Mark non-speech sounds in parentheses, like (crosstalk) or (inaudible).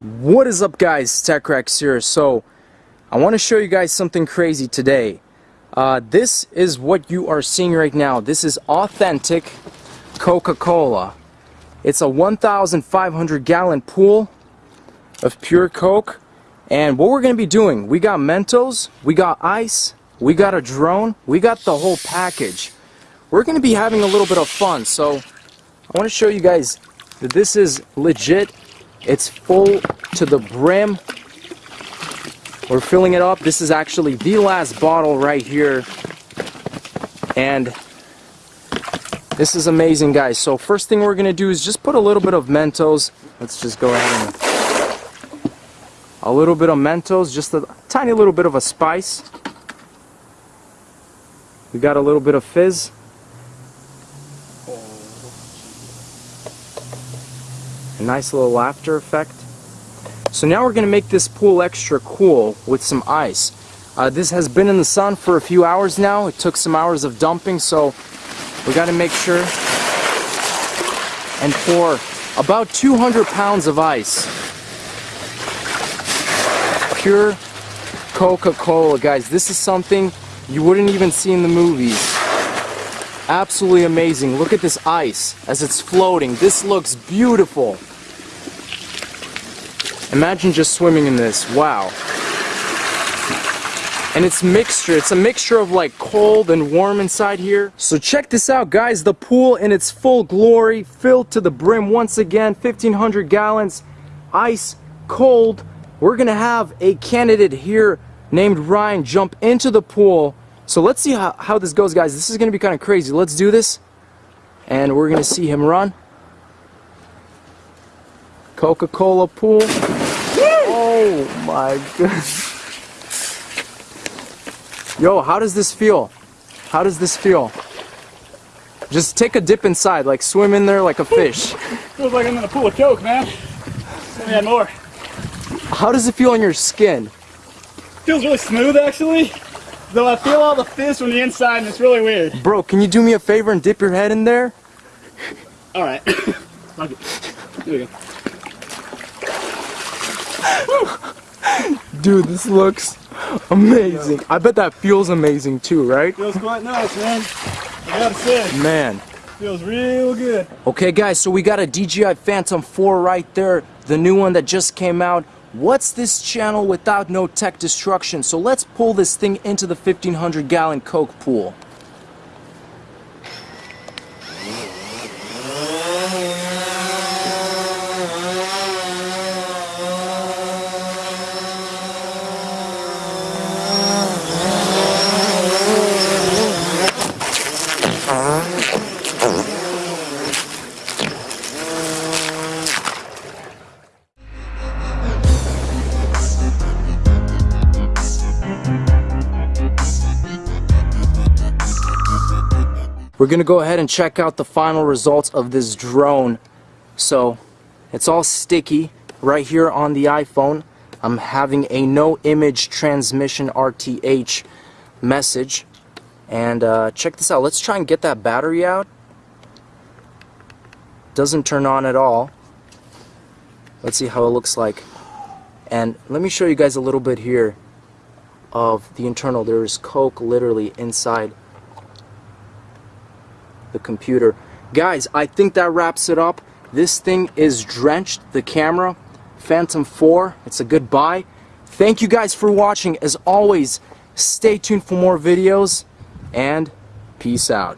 What is up guys, TechRax here. So, I want to show you guys something crazy today. Uh, this is what you are seeing right now. This is authentic Coca-Cola. It's a 1,500 gallon pool of pure Coke. And what we're going to be doing, we got Mentos, we got ice, we got a drone, we got the whole package. We're going to be having a little bit of fun. So, I want to show you guys that this is legit it's full to the brim. We're filling it up. This is actually the last bottle right here. And this is amazing, guys. So first thing we're going to do is just put a little bit of Mentos. Let's just go ahead and... A little bit of Mentos, just a tiny little bit of a spice. We got a little bit of fizz. A nice little laughter effect. So now we're going to make this pool extra cool with some ice. Uh, this has been in the sun for a few hours now. It took some hours of dumping, so we got to make sure and pour about 200 pounds of ice. Pure Coca-Cola, guys. This is something you wouldn't even see in the movies. Absolutely amazing. Look at this ice as it's floating. This looks beautiful. Imagine just swimming in this. Wow. And it's mixture. It's a mixture of like cold and warm inside here. So check this out guys. The pool in its full glory. Filled to the brim once again. 1500 gallons. Ice. Cold. We're going to have a candidate here named Ryan jump into the pool. So let's see how, how this goes guys. This is going to be kind of crazy. Let's do this. And we're going to see him run. Coca-Cola pool. Oh my goodness. Yo, how does this feel? How does this feel? Just take a dip inside, like swim in there like a fish. Feels like I'm in a pool of Coke, man. Let me add more. How does it feel on your skin? Feels really smooth, actually. Though I feel all the fizz from the inside, and it's really weird. Bro, can you do me a favor and dip your head in there? All right. (coughs) Here we go. (laughs) Dude, this looks amazing. I bet that feels amazing too, right? Feels quite nice, man. I gotta say. Man. Feels real good. Okay, guys, so we got a DJI Phantom 4 right there, the new one that just came out. What's this channel without no tech destruction? So let's pull this thing into the 1500 gallon Coke pool. We're gonna go ahead and check out the final results of this drone. So it's all sticky right here on the iPhone. I'm having a no image transmission RTH message. And uh, check this out. Let's try and get that battery out. Doesn't turn on at all. Let's see how it looks like. And let me show you guys a little bit here of the internal. There's Coke literally inside the computer. Guys, I think that wraps it up. This thing is drenched, the camera. Phantom 4, it's a good buy. Thank you guys for watching. As always, stay tuned for more videos, and peace out.